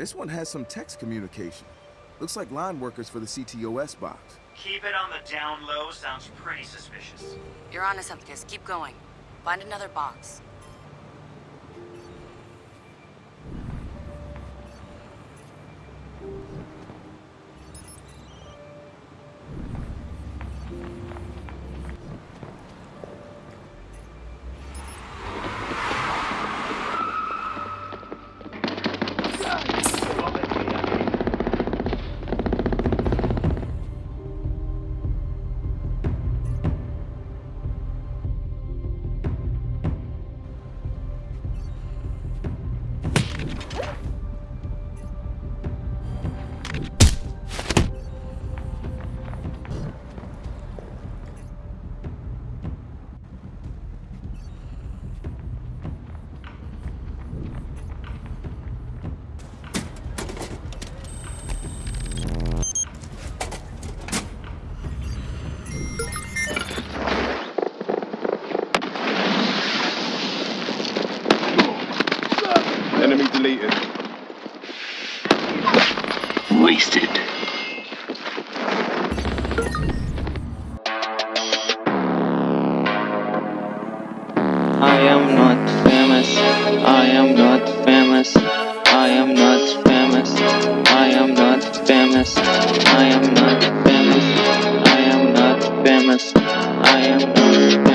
This one has some text communication. Looks like line workers for the CTOS box. Keep it on the down low sounds pretty suspicious. You're on to something, Kiss. Keep going. Find another box. Deleted. Wasted. I am not famous. I am not famous. I am not famous. I am not famous. I am not famous. I am not famous. I am